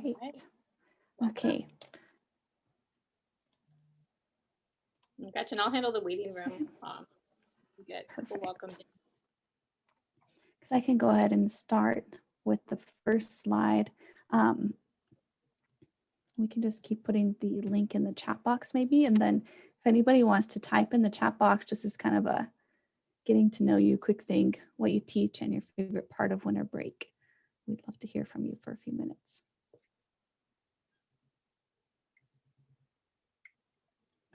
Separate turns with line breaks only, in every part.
Great. Okay.
Gretchen, I'll handle the waiting room. Um, Get people welcomed.
Because I can go ahead and start with the first slide. Um, we can just keep putting the link in the chat box maybe. And then if anybody wants to type in the chat box, just as kind of a getting to know you quick thing, what you teach and your favorite part of winter break. We'd love to hear from you for a few minutes.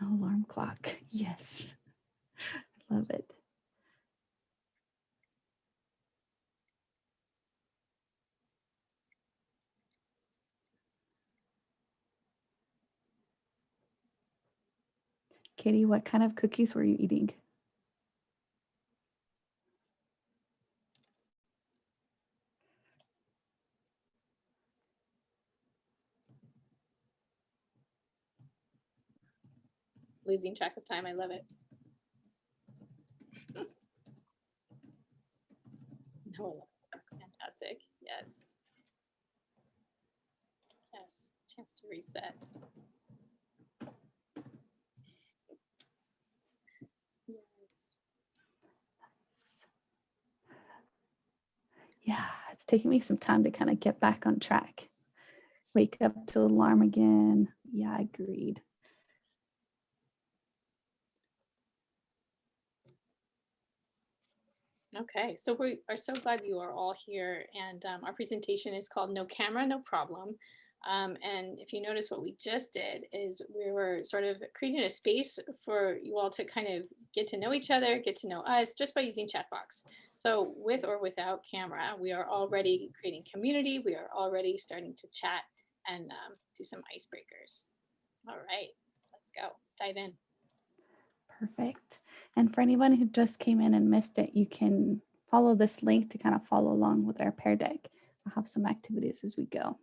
No alarm clock. Yes. Love it. Katie, what kind of cookies were you eating?
Losing track of time. I love it. No. Fantastic. Yes. Yes. Chance to reset. Yes.
Yeah, it's taking me some time to kind of get back on track. Wake up to alarm again. Yeah, I agreed.
Okay, so we are so glad you are all here and um, our presentation is called No Camera, No Problem. Um, and if you notice what we just did is we were sort of creating a space for you all to kind of get to know each other, get to know us just by using chat box. So with or without camera, we are already creating community. We are already starting to chat and um, do some icebreakers. All right, let's go. Let's dive in.
Perfect. And for anyone who just came in and missed it, you can follow this link to kind of follow along with our Pear Deck. I'll have some activities as we go.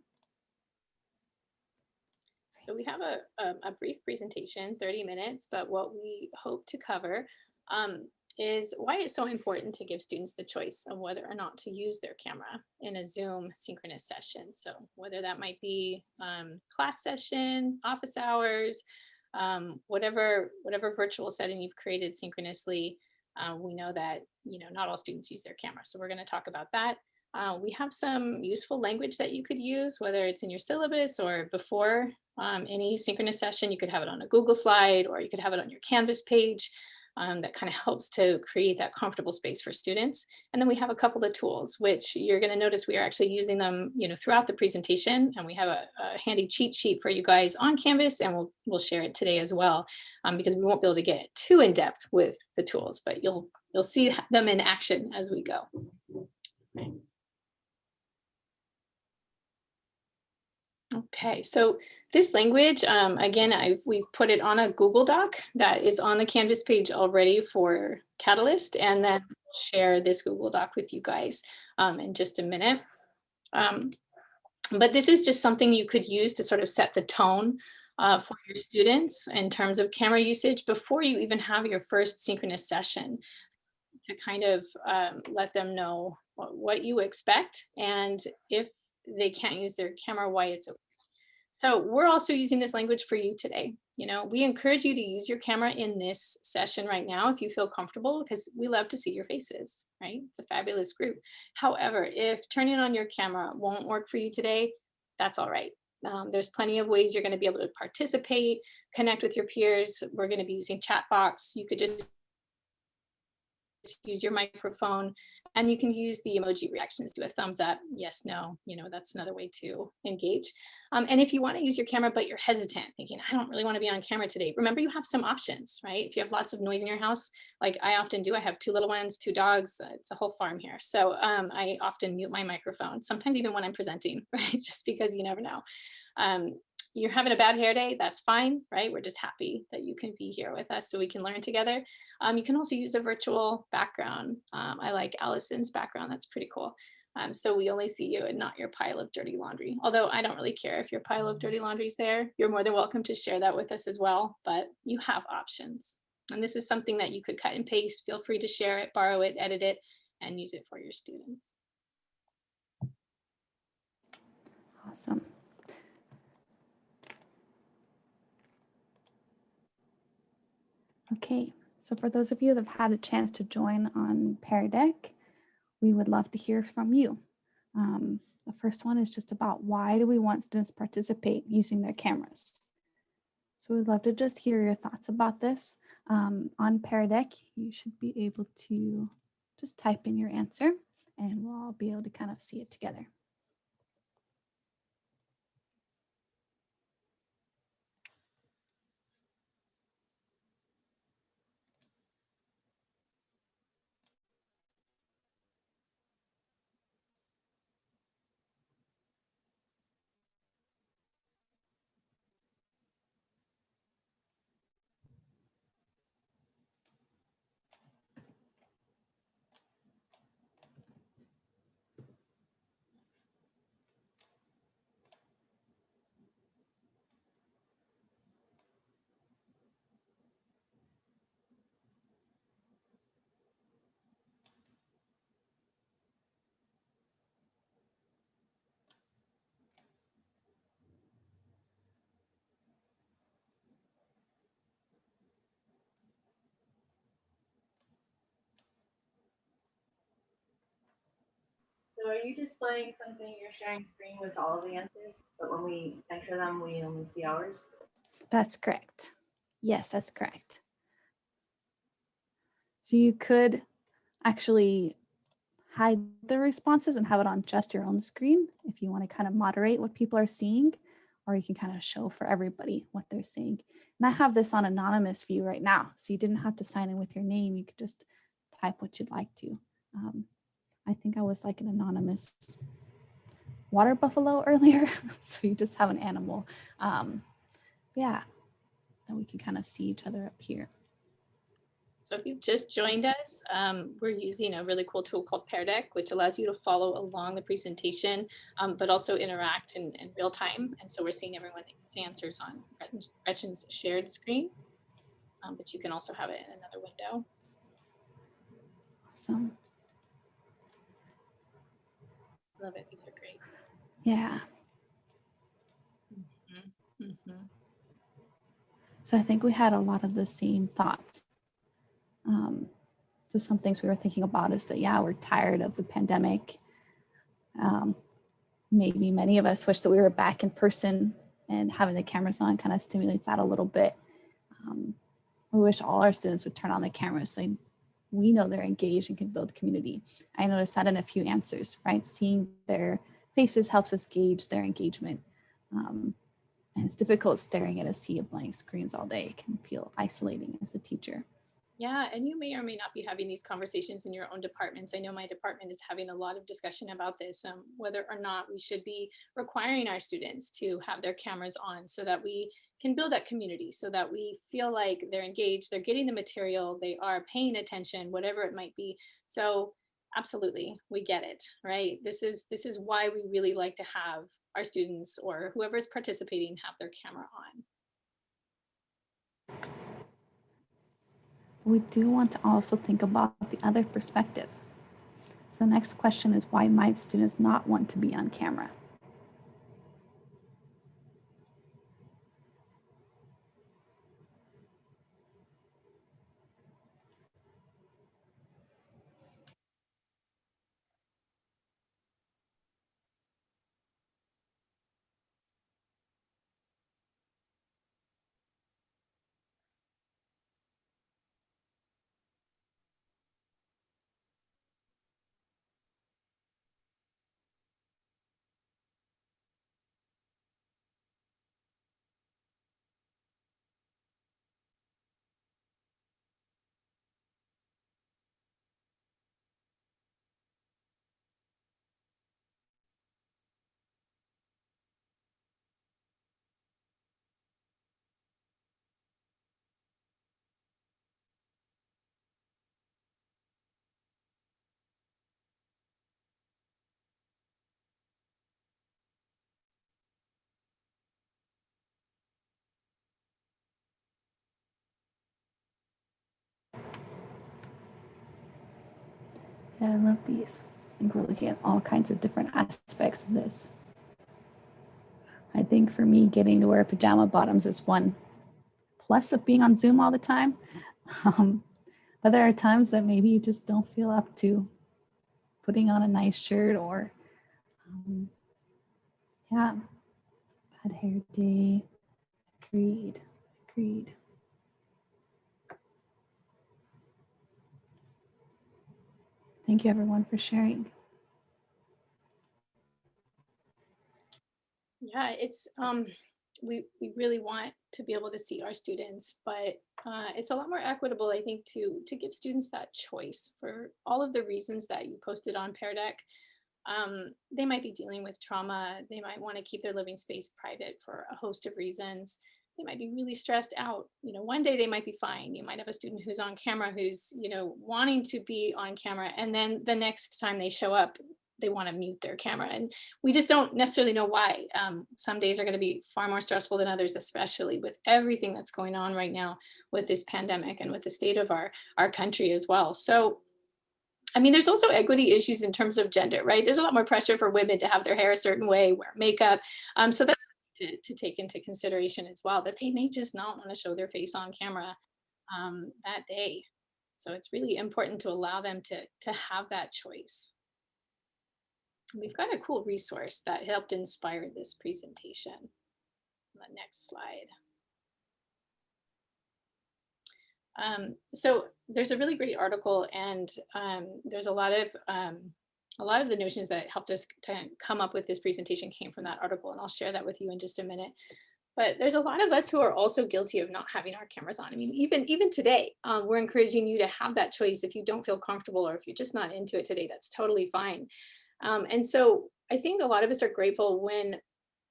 So we have a, um, a brief presentation, 30 minutes, but what we hope to cover um, is why it's so important to give students the choice of whether or not to use their camera in a Zoom synchronous session. So whether that might be um, class session, office hours, um, whatever, whatever virtual setting you've created synchronously, uh, we know that, you know, not all students use their camera. So we're gonna talk about that. Uh, we have some useful language that you could use, whether it's in your syllabus or before um, any synchronous session. You could have it on a Google slide or you could have it on your Canvas page. Um, that kind of helps to create that comfortable space for students. And then we have a couple of tools, which you're going to notice we are actually using them, you know, throughout the presentation. And we have a, a handy cheat sheet for you guys on Canvas, and we'll we'll share it today as well, um, because we won't be able to get too in depth with the tools, but you'll you'll see them in action as we go. Okay, so this language, um, again, I've, we've put it on a Google Doc that is on the Canvas page already for Catalyst, and then share this Google Doc with you guys um, in just a minute. Um, but this is just something you could use to sort of set the tone uh, for your students in terms of camera usage before you even have your first synchronous session to kind of um, let them know what, what you expect and if they can't use their camera, why it's okay. So we're also using this language for you today. You know, we encourage you to use your camera in this session right now if you feel comfortable because we love to see your faces, right? It's a fabulous group. However, if turning on your camera won't work for you today, that's all right. Um, there's plenty of ways you're going to be able to participate, connect with your peers. We're going to be using chat box. You could just use your microphone and you can use the emoji reactions, do a thumbs up, yes, no, you know, that's another way to engage. Um, and if you wanna use your camera, but you're hesitant, thinking, I don't really wanna be on camera today, remember you have some options, right? If you have lots of noise in your house, like I often do, I have two little ones, two dogs, uh, it's a whole farm here. So um, I often mute my microphone, sometimes even when I'm presenting, right? Just because you never know. Um, you're having a bad hair day, that's fine, right? We're just happy that you can be here with us so we can learn together. Um, you can also use a virtual background. Um, I like Allison's background, that's pretty cool. Um, so we only see you and not your pile of dirty laundry. Although I don't really care if your pile of dirty laundry is there. You're more than welcome to share that with us as well, but you have options. And this is something that you could cut and paste. Feel free to share it, borrow it, edit it, and use it for your students.
Awesome. Okay, so for those of you that have had a chance to join on Pear Deck, we would love to hear from you. Um, the first one is just about why do we want students to participate using their cameras? So we'd love to just hear your thoughts about this. Um, on Pear Deck, you should be able to just type in your answer and we'll all be able to kind of see it together.
So are you displaying something, you're sharing screen with all the answers, but when we enter them, we only see ours?
That's correct. Yes, that's correct. So you could actually hide the responses and have it on just your own screen if you want to kind of moderate what people are seeing, or you can kind of show for everybody what they're seeing. And I have this on anonymous view right now, so you didn't have to sign in with your name. You could just type what you'd like to. Um, I think I was like an anonymous water buffalo earlier, so you just have an animal. Um, yeah, then we can kind of see each other up here.
So if you've just joined us, um, we're using a really cool tool called Pear Deck, which allows you to follow along the presentation, um, but also interact in, in, real time. And so we're seeing everyone's answers on Gretchen's shared screen, um, but you can also have it in another window.
Awesome.
Love it. These are great.
Yeah.
Mm -hmm.
So I think we had a lot of the same thoughts. Um, so some things we were thinking about is that, yeah, we're tired of the pandemic. Um, maybe many of us wish that we were back in person and having the cameras on kind of stimulates that a little bit. Um, we wish all our students would turn on the cameras so we know they're engaged and can build community. I noticed that in a few answers, right? Seeing their faces helps us gauge their engagement. Um, and it's difficult staring at a sea of blank screens all day. It can feel isolating as a teacher.
Yeah, and you may or may not be having these conversations in your own departments. I know my department is having a lot of discussion about this, um, whether or not we should be requiring our students to have their cameras on so that we can build that community, so that we feel like they're engaged, they're getting the material, they are paying attention, whatever it might be. So absolutely, we get it, right? This is this is why we really like to have our students or whoever's participating have their camera on.
We do want to also think about the other perspective. So the next question is why might students not want to be on camera? Yeah, I love these. I think we're looking at all kinds of different aspects of this. I think for me, getting to wear pajama bottoms is one plus of being on Zoom all the time. Um, but there are times that maybe you just don't feel up to putting on a nice shirt or, um, yeah, bad hair day. Agreed. Agreed. Thank you everyone for sharing.
Yeah, it's, um, we, we really want to be able to see our students, but uh, it's a lot more equitable, I think, to, to give students that choice for all of the reasons that you posted on Pear Deck. Um, they might be dealing with trauma. They might want to keep their living space private for a host of reasons. They might be really stressed out. You know, one day they might be fine. You might have a student who's on camera who's, you know, wanting to be on camera. And then the next time they show up, they want to mute their camera. And we just don't necessarily know why. Um, some days are going to be far more stressful than others, especially with everything that's going on right now with this pandemic and with the state of our, our country as well. So I mean, there's also equity issues in terms of gender, right? There's a lot more pressure for women to have their hair a certain way, wear makeup. Um, so that's to, to take into consideration as well, that they may just not want to show their face on camera um, that day. So it's really important to allow them to, to have that choice. We've got a cool resource that helped inspire this presentation. The next slide. Um, so there's a really great article and um, there's a lot of um, a lot of the notions that helped us to come up with this presentation came from that article and I'll share that with you in just a minute. But there's a lot of us who are also guilty of not having our cameras on. I mean, even even today, um, we're encouraging you to have that choice. If you don't feel comfortable or if you're just not into it today, that's totally fine. Um, and so I think a lot of us are grateful when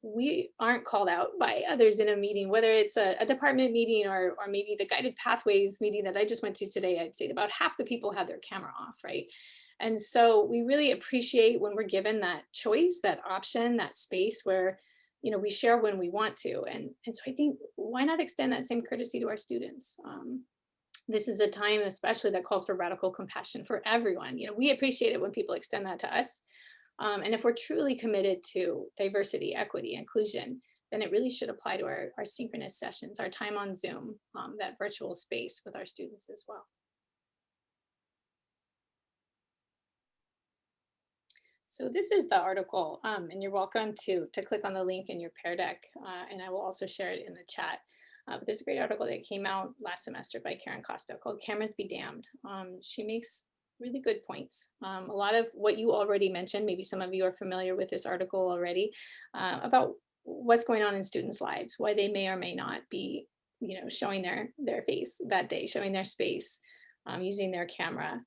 we aren't called out by others in a meeting, whether it's a, a, department meeting or, or maybe the guided pathways meeting that I just went to today, I'd say about half the people had their camera off, right? And so we really appreciate when we're given that choice, that option, that space where, you know, we share when we want to. And, and so I think why not extend that same courtesy to our students? Um, this is a time especially that calls for radical compassion for everyone. You know, we appreciate it when people extend that to us. Um, and if we're truly committed to diversity, equity, inclusion, then it really should apply to our, our synchronous sessions, our time on Zoom, um, that virtual space with our students as well. So this is the article, um, and you're welcome to, to click on the link in your Pear Deck, uh, and I will also share it in the chat. Uh, but there's a great article that came out last semester by Karen Costa called Cameras Be Damned. Um, she makes really good points. Um, a lot of what you already mentioned, maybe some of you are familiar with this article already, uh, about what's going on in students' lives, why they may or may not be, you know, showing their, their face that day, showing their space, um, using their camera.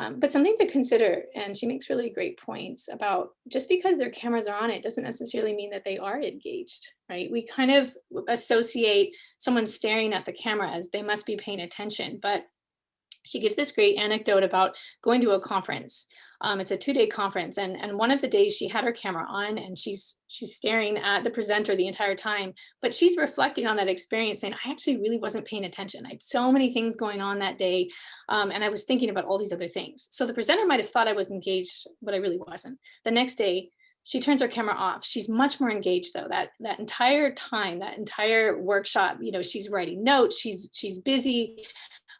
Um, but something to consider, and she makes really great points about just because their cameras are on it doesn't necessarily mean that they are engaged, right? We kind of associate someone staring at the camera as they must be paying attention, but she gives this great anecdote about going to a conference. Um, it's a two-day conference, and and one of the days she had her camera on, and she's she's staring at the presenter the entire time. But she's reflecting on that experience, saying, "I actually really wasn't paying attention. I had so many things going on that day, um, and I was thinking about all these other things." So the presenter might have thought I was engaged, but I really wasn't. The next day, she turns her camera off. She's much more engaged though. That that entire time, that entire workshop, you know, she's writing notes. She's she's busy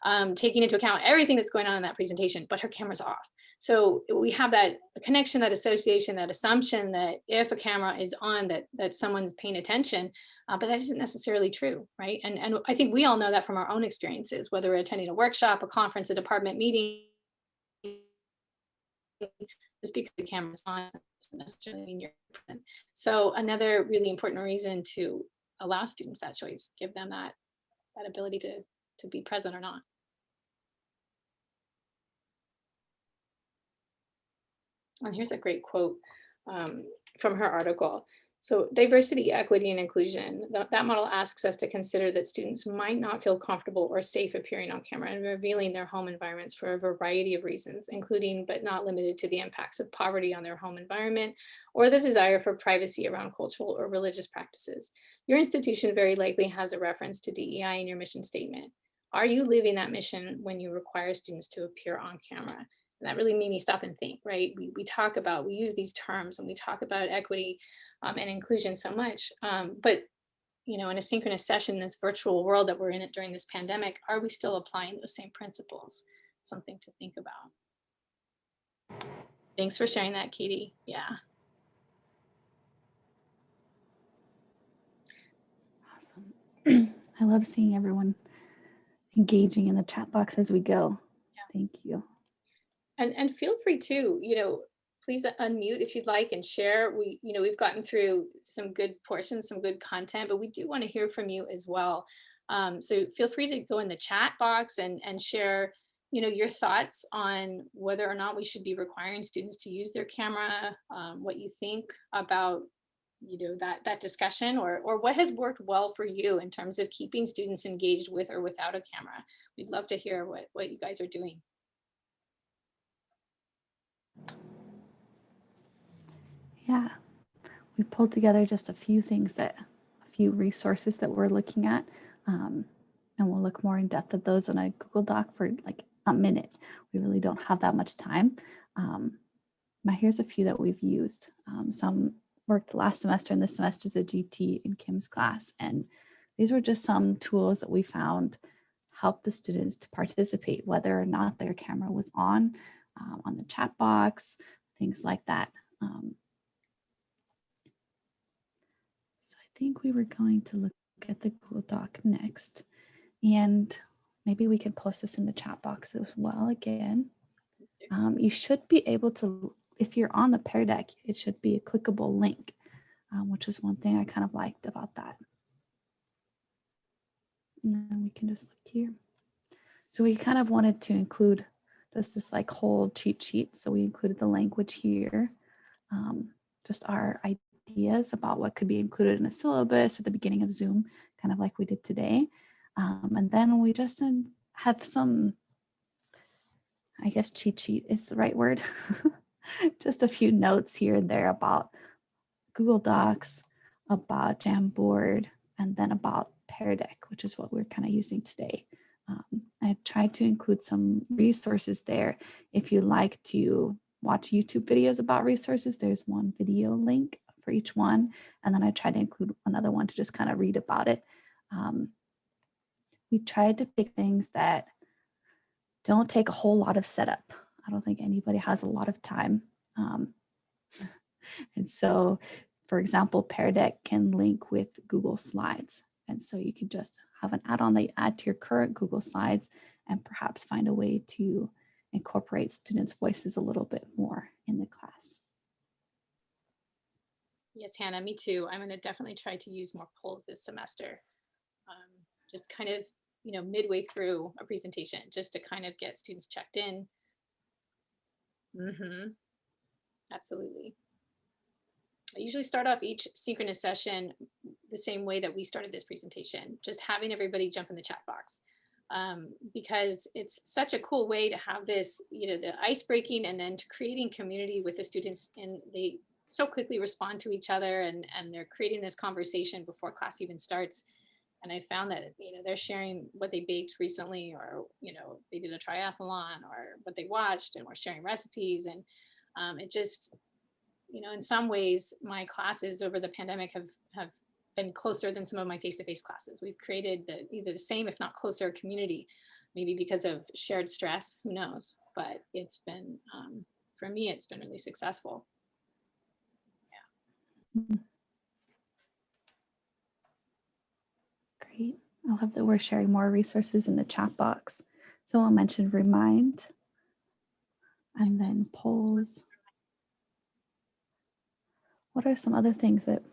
um, taking into account everything that's going on in that presentation, but her camera's off. So we have that connection, that association, that assumption that if a camera is on, that that someone's paying attention, uh, but that isn't necessarily true, right? And, and I think we all know that from our own experiences, whether we're attending a workshop, a conference, a department meeting, just because the camera's on doesn't necessarily mean you're present. So another really important reason to allow students that choice, give them that, that ability to, to be present or not. And here's a great quote um, from her article. So diversity, equity, and inclusion, that, that model asks us to consider that students might not feel comfortable or safe appearing on camera and revealing their home environments for a variety of reasons, including but not limited to the impacts of poverty on their home environment or the desire for privacy around cultural or religious practices. Your institution very likely has a reference to DEI in your mission statement. Are you living that mission when you require students to appear on camera? And that really made me stop and think, right? We, we talk about, we use these terms and we talk about equity um, and inclusion so much, um, but you know, in a synchronous session, this virtual world that we're in it during this pandemic, are we still applying those same principles? Something to think about. Thanks for sharing that, Katie. Yeah.
Awesome. I love seeing everyone engaging in the chat box as we go. Yeah. Thank you.
And, and feel free to, you know, please unmute if you'd like and share. We, you know, we've gotten through some good portions, some good content, but we do want to hear from you as well. Um, so feel free to go in the chat box and, and share, you know, your thoughts on whether or not we should be requiring students to use their camera, um, what you think about, you know, that, that discussion or, or what has worked well for you in terms of keeping students engaged with or without a camera. We'd love to hear what, what you guys are doing.
Yeah, we pulled together just a few things that, a few resources that we're looking at. Um, and we'll look more in depth at those in a Google Doc for like a minute. We really don't have that much time. Um, but here's a few that we've used. Um, some worked last semester and this semester is a GT in Kim's class. And these were just some tools that we found help the students to participate, whether or not their camera was on, um, on the chat box, things like that. Um, so I think we were going to look at the Google Doc next, and maybe we can post this in the chat box as well again. Um, you should be able to, if you're on the Pear Deck, it should be a clickable link, um, which is one thing I kind of liked about that. And then we can just look here. So we kind of wanted to include just this like whole cheat sheet. So we included the language here, um, just our ideas about what could be included in a syllabus at the beginning of Zoom, kind of like we did today. Um, and then we just have some, I guess cheat sheet is the right word, just a few notes here and there about Google Docs, about Jamboard, and then about Pear Deck, which is what we're kind of using today. Um, I tried to include some resources there. If you like to watch YouTube videos about resources, there's one video link for each one. And then I tried to include another one to just kind of read about it. Um, we tried to pick things that don't take a whole lot of setup. I don't think anybody has a lot of time. Um, and so, for example, Pear Deck can link with Google Slides. And so you can just have an add-on that you add to your current Google Slides and perhaps find a way to incorporate students' voices a little bit more in the class.
Yes, Hannah, me too. I'm going to definitely try to use more polls this semester. Um, just kind of, you know, midway through a presentation, just to kind of get students checked in. Mm-hmm. Absolutely. I usually start off each synchronous session the same way that we started this presentation, just having everybody jump in the chat box. Um, because it's such a cool way to have this, you know, the ice breaking and then to creating community with the students and they so quickly respond to each other and, and they're creating this conversation before class even starts. And I found that, you know, they're sharing what they baked recently or, you know, they did a triathlon or what they watched and we're sharing recipes. And um, it just, you know, in some ways, my classes over the pandemic have, have been closer than some of my face-to-face -face classes. We've created the, either the same, if not closer community, maybe because of shared stress, who knows, but it's been, um, for me, it's been really successful.
Yeah. Great. I love that we're sharing more resources in the chat box. So I'll mention Remind and then polls. What are some other things that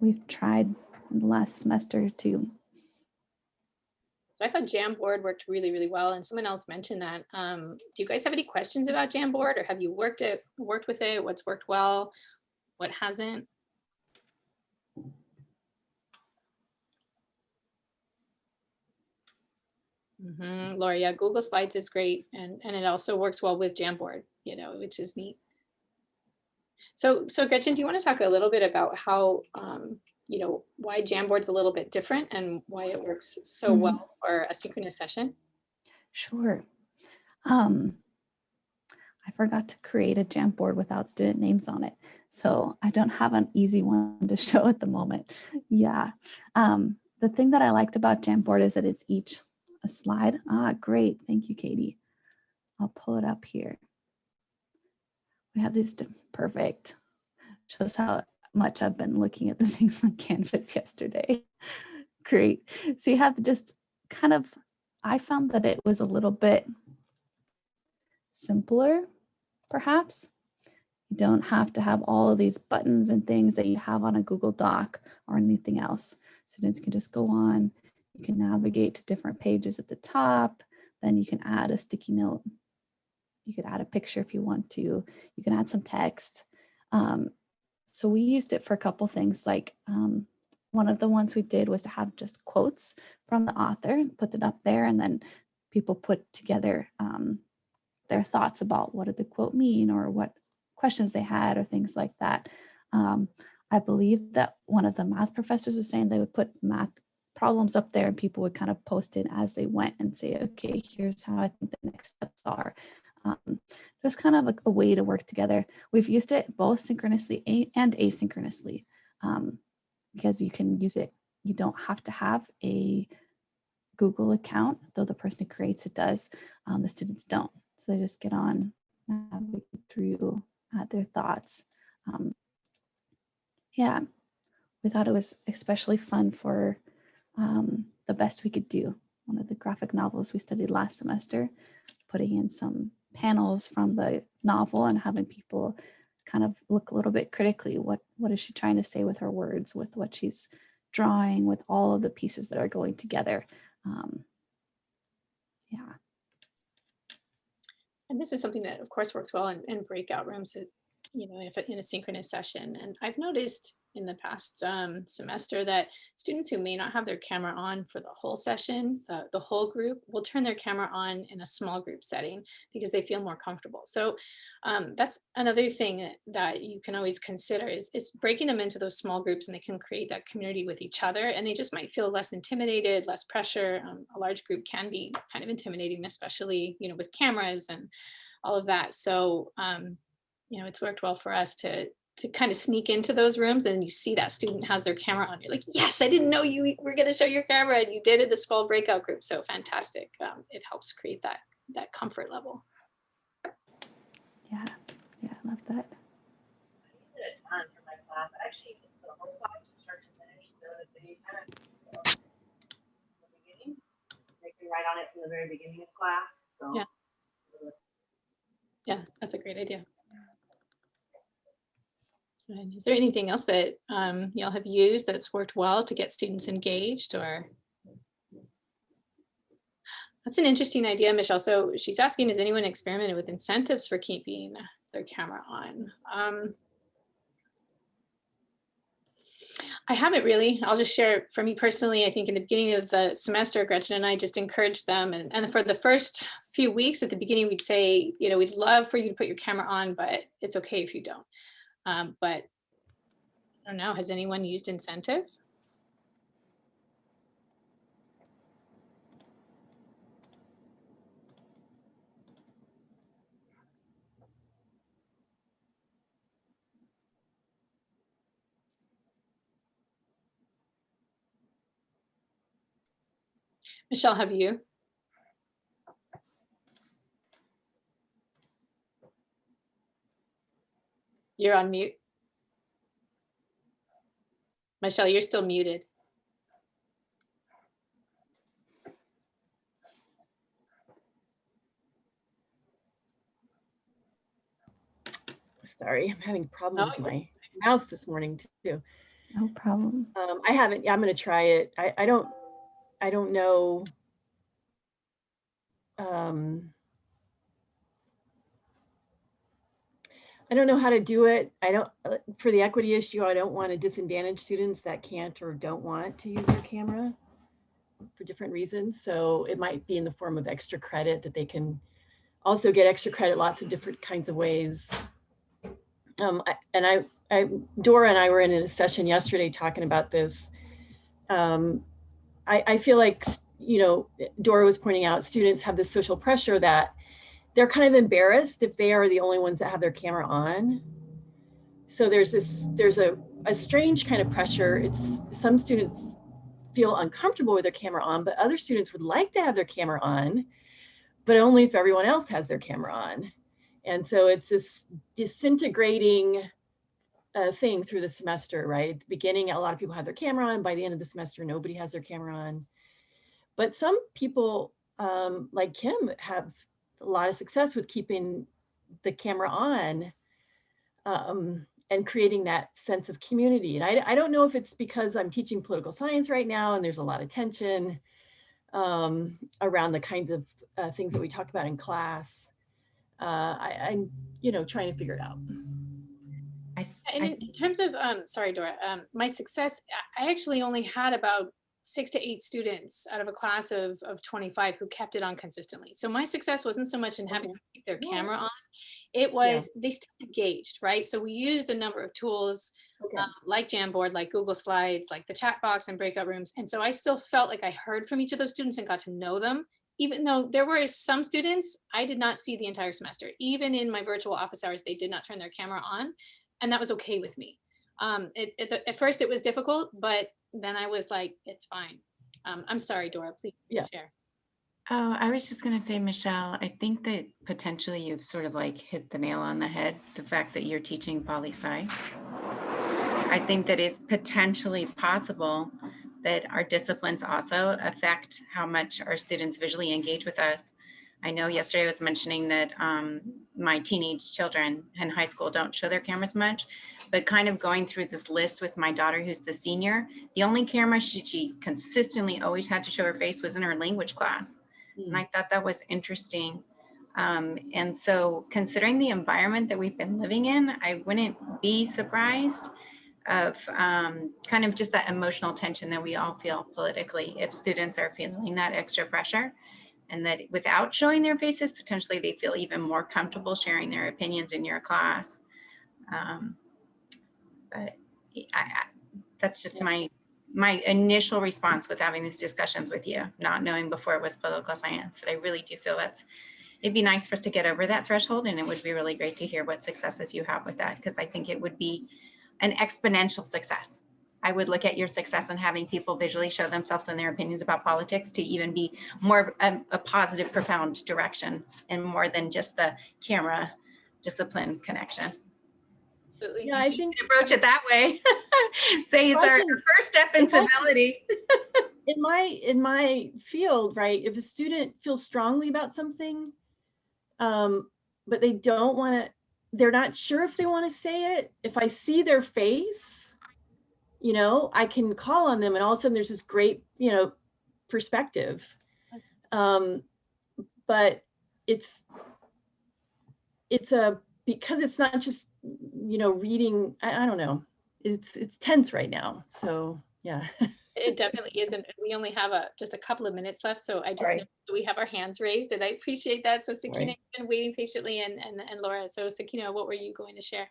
we've tried in the last semester too?
So I thought Jamboard worked really, really well. And someone else mentioned that. Um, do you guys have any questions about Jamboard or have you worked it, worked with it? What's worked well? What hasn't? Mm -hmm. Laura, yeah, Google Slides is great. And, and it also works well with Jamboard, you know, which is neat. So, so Gretchen, do you want to talk a little bit about how, um, you know, why Jamboard's a little bit different and why it works so mm -hmm. well for a synchronous session?
Sure. Um, I forgot to create a Jamboard without student names on it. So I don't have an easy one to show at the moment. Yeah. Um, the thing that I liked about Jamboard is that it's each a slide. Ah, great. Thank you, Katie. I'll pull it up here. We have this perfect. Shows how much I've been looking at the things on Canvas yesterday. Great. So you have just kind of, I found that it was a little bit simpler, perhaps. You don't have to have all of these buttons and things that you have on a Google Doc or anything else. Students can just go on, you can navigate to different pages at the top, then you can add a sticky note. You could add a picture if you want to. You can add some text. Um, so we used it for a couple things like um, one of the ones we did was to have just quotes from the author, and put it up there, and then people put together um, their thoughts about what did the quote mean or what questions they had or things like that. Um, I believe that one of the math professors was saying they would put math problems up there and people would kind of post it as they went and say, okay, here's how I think the next steps are. Just kind of a, a way to work together. We've used it both synchronously and asynchronously um, because you can use it. You don't have to have a Google account, though the person who creates it does. Um, the students don't. So they just get on, navigate through uh, their thoughts. Um, yeah, we thought it was especially fun for um, the best we could do. One of the graphic novels we studied last semester, putting in some panels from the novel and having people kind of look a little bit critically. What, what is she trying to say with her words, with what she's drawing, with all of the pieces that are going together. Um, yeah.
And this is something that, of course, works well in, in breakout rooms, you know, if, in a synchronous session. And I've noticed in the past um, semester that students who may not have their camera on for the whole session, the, the whole group will turn their camera on in a small group setting because they feel more comfortable. So um, that's another thing that you can always consider is, is breaking them into those small groups and they can create that community with each other and they just might feel less intimidated, less pressure. Um, a large group can be kind of intimidating, especially, you know, with cameras and all of that. So, um, you know, it's worked well for us to to kind of sneak into those rooms and you see that student has their camera on. You're like, yes, I didn't know you were going to show your camera and you did it the small breakout group. So fantastic. Um, it helps create that that comfort level.
Yeah, yeah, I love that.
I use it a ton for my class. I actually for the whole class from start to finish. So that they kind of you the beginning, they can write on it from the very beginning of class. So
Yeah. Yeah, that's a great idea. Is there anything else that um, y'all have used that's worked well to get students engaged or? That's an interesting idea, Michelle. So she's asking, has anyone experimented with incentives for keeping their camera on? Um, I haven't really. I'll just share for me personally. I think in the beginning of the semester, Gretchen and I just encouraged them. And, and for the first few weeks at the beginning, we'd say, you know, we'd love for you to put your camera on, but it's okay if you don't. Um, but I don't know, has anyone used incentive? Michelle, have you? You're on mute. Michelle, you're still muted.
Sorry, I'm having problems with my mouse this morning too.
No problem.
Um, I haven't, yeah, I'm gonna try it. I, I don't, I don't know. Um, I don't know how to do it. I don't, uh, for the equity issue, I don't want to disadvantage students that can't or don't want to use their camera for different reasons. So it might be in the form of extra credit that they can also get extra credit lots of different kinds of ways. Um, I- and I, I, Dora and I were in a session yesterday talking about this. Um, I, I feel like, you know, Dora was pointing out students have this social pressure that they're kind of embarrassed if they are the only ones that have their camera on. so there's this, there's a, a strange kind of pressure. It's some students feel uncomfortable with their camera on, but other students would like to have their camera on, but only if everyone else has their camera on. And so it's this disintegrating uh, thing through the semester, right? At the beginning, a lot of people have their camera on. By the end of the semester, nobody has their camera on. But some people, um, like Kim, have a lot of success with keeping the camera on um, and creating that sense of community. And I, I don't know if it's because I'm teaching political science right now and there's a lot of tension um, around the kinds of uh, things that we talk about in class. Uh, I, I'm, you know, trying to figure it out.
I,
And
I-
in in terms of, um, sorry, Dora, um, my success, I I actually only had about six to eight students out of a class of, of 25 who kept it on consistently. So my success wasn't so much in having
Okay.
keep their
Yeah.
camera on. It was, they stayed engaged, right? So we used a number of tools
Okay.
um, like Jamboard, like Google Slides, like the chat box and breakout rooms. And so I still felt like I heard from each of those students and got to know them, even though there were some students I did not see the entire semester. Even in my virtual office hours, they did not turn their camera on, and that was okay with me. Um, it, it, at first it was difficult, but then I was like, it's fine. Um, I'm sorry, Dora, please
Yeah.
share.
oh, I was just gonna say, Michelle, I think that potentially you've sort of like hit the nail on the head, the fact that you're teaching poli sci. I think that it's potentially possible that our disciplines also affect how much our students visually engage with us. I know yesterday I was mentioning that um, my teenage children in high school don't show their cameras much, but kind of going through this list with my daughter, who's the senior, the only camera she, she consistently always had to show her face was in her language class. And I thought that was interesting. Um, and so considering the environment that we've been living in, I wouldn't be surprised of um, kind of just that emotional tension that we all feel politically if students are feeling that extra pressure and that without showing their faces, potentially they feel even more comfortable sharing their opinions in your class. Um, but I, I, that's just my my initial response with having these discussions with you, not knowing before it was political science, that I really do feel that's, it'd be nice for us to get over that threshold and it would be really great to hear what successes you have with that, because I think it would be an exponential success. I would look at your success in having people visually show themselves and their opinions about politics to even be more a, a positive, profound direction and more than just the camera discipline connection.
Absolutely.
Yeah, I
You
think
can Approach it that way. Say it's our our first step in
if I can-
civility.
in my in my field, right, if a student feels strongly about something, um, but they don't want to, they're not sure if they want to say it. If I see their face, you know, I can call on them, and all of a sudden there's this great, you know, perspective. Um, but it's it's a because it's not just you know reading. I, I don't know. It's it's tense right now. So yeah.
It definitely isn't. We only have a, just a couple of minutes left, so I just,
Right.
know that we have our hands raised and I appreciate that. So Sakina,
Right.
been waiting patiently and, and, and Laura. So Sakina, what were you going to share?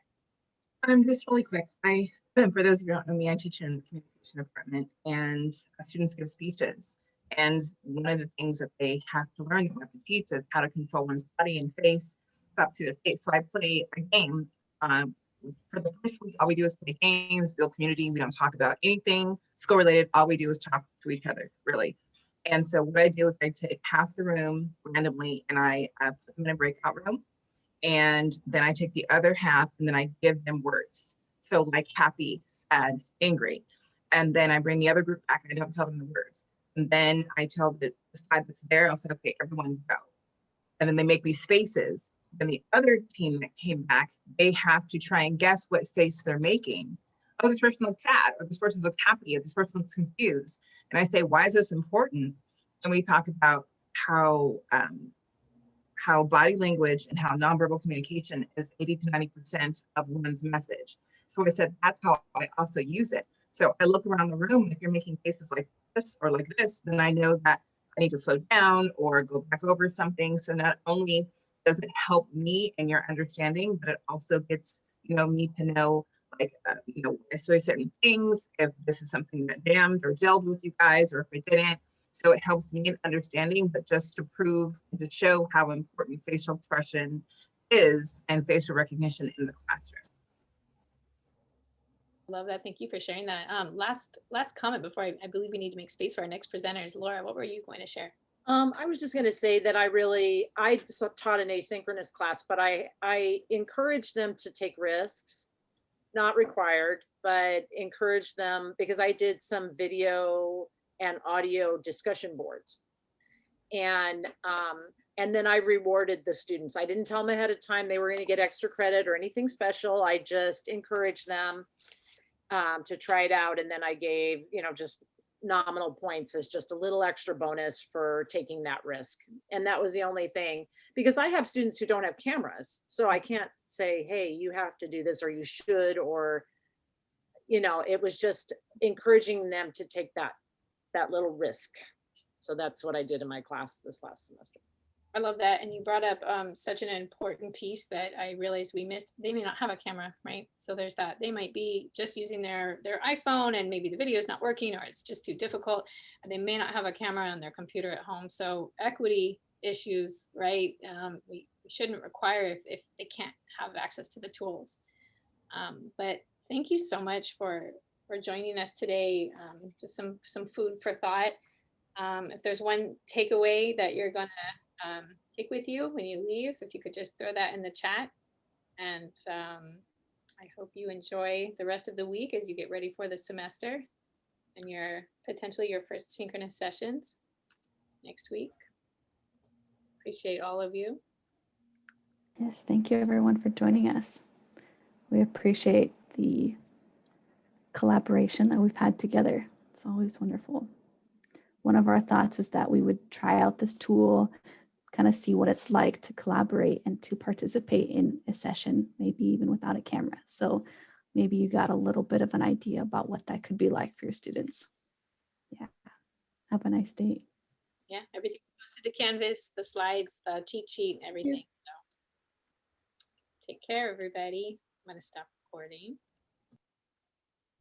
Um, just really quick, I, for those of you who don't know me, I teach in the communication department and uh, students give speeches. And one of the things that they have to learn they teach is how to control one's body and face up to their face. So I play a game. Um, for the first week, all we do is play games, build community. We don't talk about anything school related. All we do is talk to each other, really. And so what I do is I take half the room randomly and I uh, put them in a breakout room. And then I take the other half and then I give them words. So like happy, sad, angry. And then I bring the other group back and I don't tell them the words. And then I tell the, the side that's there, I'll say, okay, everyone go. And then they make these spaces. Then the other team that came back, they have to try and guess what face they're making. Oh, this person looks sad, or this person looks happy, or this person looks confused. And I say, why is this important? And we talk about how um, how body language and how nonverbal communication is 80 to 90% of one's message. So I said, that's how I also use it. So I look around the room, if you're making faces like this or like this, then I know that I need to slow down or go back over something. So not only does it help me in your understanding, but it also gets, you know, me to know like, uh, you know, I say certain things, if this is something that jammed or gelled with you guys, or if it didn't. So it helps me in understanding, but just to prove, to show how important facial expression is and facial recognition in the classroom.
Love that. Thank you for sharing that. Um, last, last comment before I, I believe we need to make space for our next presenters. Laura, what were you going to share?
Um, I was just gonna say that I really, I taught an asynchronous class, but I, I encourage them to take risks. Not required, but encourage them because I did some video and audio discussion boards. And, um, and then I rewarded the students. I didn't tell them ahead of time they were gonna get extra credit or anything special. I just encouraged them um, to try it out. And then I gave, you know, just nominal points as just a little extra bonus for taking that risk. And that was the only thing, because I have students who don't have cameras. So I can't say, hey, you have to do this or you should, or, you know, it was just encouraging them to take that, that little risk. So that's what I did in my class this last semester.
I love that. And you brought up um, such an important piece that I realized we missed. They may not have a camera, right? So there's that. They might be just using their their iPhone and maybe the video is not working or it's just too difficult. They may not have a camera on their computer at home. So equity issues, right? Um, we, shouldn't require if, if they can't have access to the tools. Um, but thank you so much for for joining us today. Um, just some some food for thought. Um, if there's one takeaway that you're gonna um, take with you when you leave. If you could just throw that in the chat. And um, I hope you enjoy the rest of the week as you get ready for the semester and your potentially your first synchronous sessions next week. Appreciate all of you.
Yes, thank you everyone for joining us. We appreciate the collaboration that we've had together. It's always wonderful. One of our thoughts was that we would try out this tool, kind of see what it's like to collaborate and to participate in a session, maybe even without a camera. So maybe you got a little bit of an idea about what that could be like for your students. Yeah. Have a nice day.
Yeah, everything posted to Canvas, the slides, the cheat sheet, everything. So take care, everybody. I'm going to stop recording.